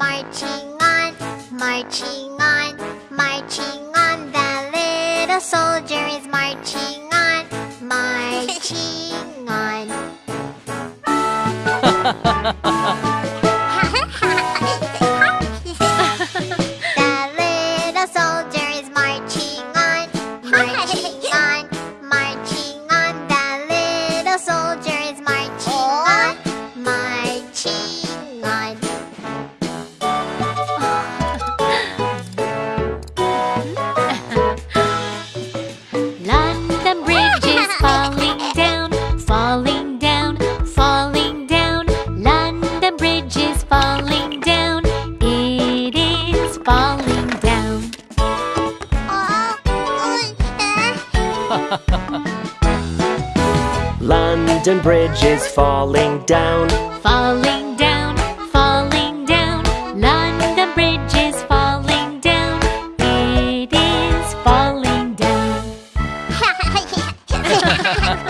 marching on, marching on, marching on. The little soldier is marching on, marching on. falling down. London Bridge is falling down. Falling down, falling down. London Bridge is falling down. It is falling down.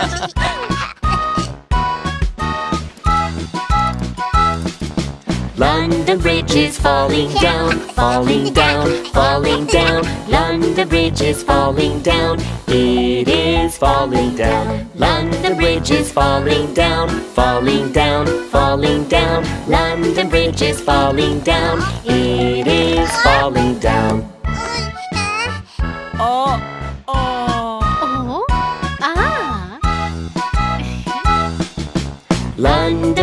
London Bridge is falling down, falling down, falling down. London Bridge is falling down. It is falling down. London Bridge is falling down, falling down, falling down. London Bridge is falling down. It is falling down.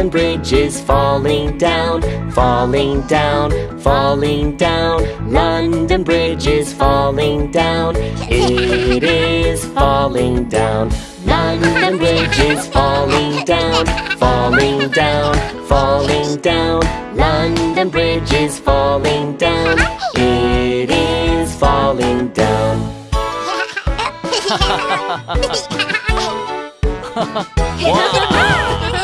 London Bridge is falling down, falling down, falling down. London Bridge is falling down. It is falling down. London Bridge is falling down, falling down, falling down. London Bridge is falling down. It is falling down. Wow.